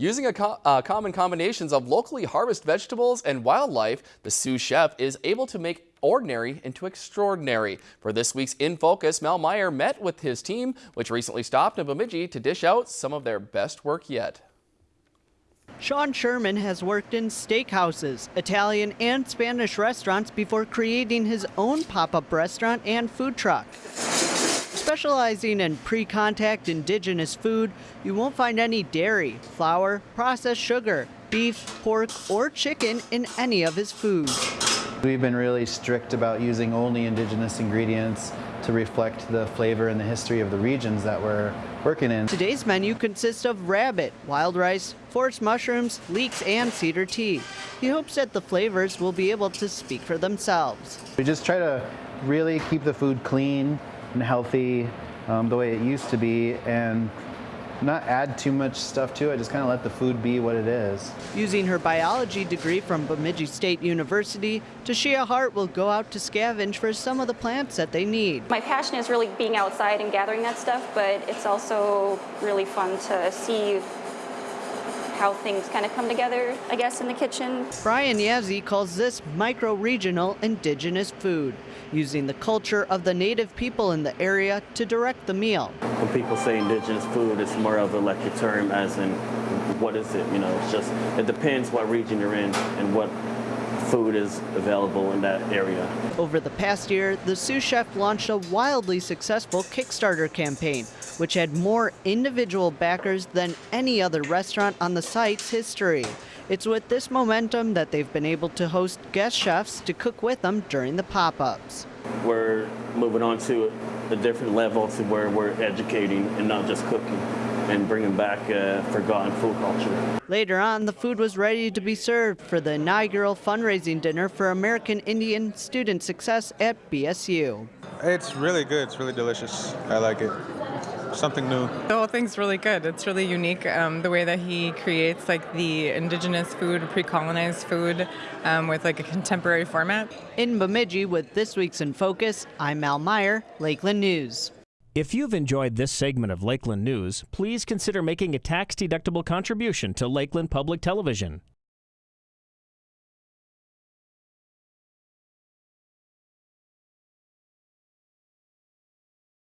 Using a co uh, common combinations of locally harvested vegetables and wildlife, the Sioux Chef is able to make ordinary into extraordinary. For this week's In Focus, Mel Meyer met with his team, which recently stopped in Bemidji to dish out some of their best work yet. Sean Sherman has worked in steakhouses, Italian and Spanish restaurants before creating his own pop-up restaurant and food truck. Specializing in pre-contact indigenous food, you won't find any dairy, flour, processed sugar, beef, pork, or chicken in any of his foods. We've been really strict about using only indigenous ingredients to reflect the flavor and the history of the regions that we're working in. Today's menu consists of rabbit, wild rice, forest mushrooms, leeks, and cedar tea. He hopes that the flavors will be able to speak for themselves. We just try to really keep the food clean and healthy um, the way it used to be and not add too much stuff to it, just kind of let the food be what it is. Using her biology degree from Bemidji State University, Tashia Hart will go out to scavenge for some of the plants that they need. My passion is really being outside and gathering that stuff, but it's also really fun to see how things kind of come together, I guess, in the kitchen. Brian Yazzie calls this micro-regional indigenous food, using the culture of the native people in the area to direct the meal. When people say indigenous food, it's more of a like a term as in what is it, you know, it's just, it depends what region you're in and what food is available in that area. Over the past year, the Sioux Chef launched a wildly successful Kickstarter campaign, which had more individual backers than any other restaurant on the site's history. It's with this momentum that they've been able to host guest chefs to cook with them during the pop-ups. We're moving on to a different level to where we're educating and not just cooking and bringing back forgotten food culture. Later on, the food was ready to be served for the inaugural fundraising dinner for American Indian Student Success at BSU. It's really good. It's really delicious. I like it. Something new. The whole thing's really good. It's really unique. Um, the way that he creates like the indigenous food, pre-colonized food, um, with like a contemporary format. In Bemidji, with this week's in focus, I'm Mal Meyer, Lakeland News. If you've enjoyed this segment of Lakeland News, please consider making a tax-deductible contribution to Lakeland Public Television.